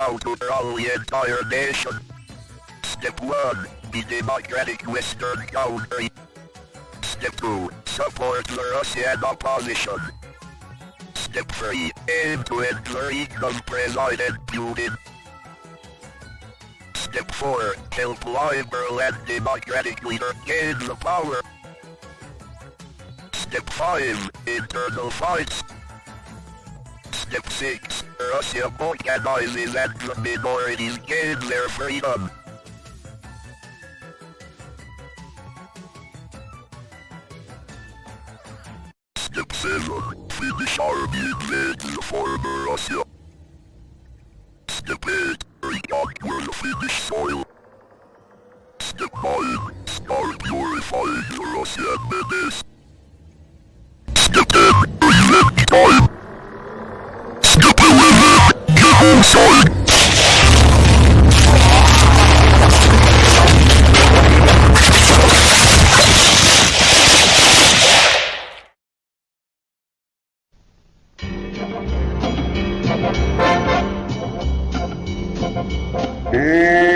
out to run the entire nation. Step 1. Be democratic Western country. Step 2. Support the Russian opposition. Step 3. Aim to end the of President Putin. Step 4. Help liberal and democratic leader gain the power. Step 5. Internal fights. Step 6. Russia organizes and the minorities gain their freedom. Step 7. Finnish army invade the former Russia. Step 8. Reconquer the Finnish soil. Step 9. Start purifying the Russian menace. Step 10. Relent time. Oh, yeah.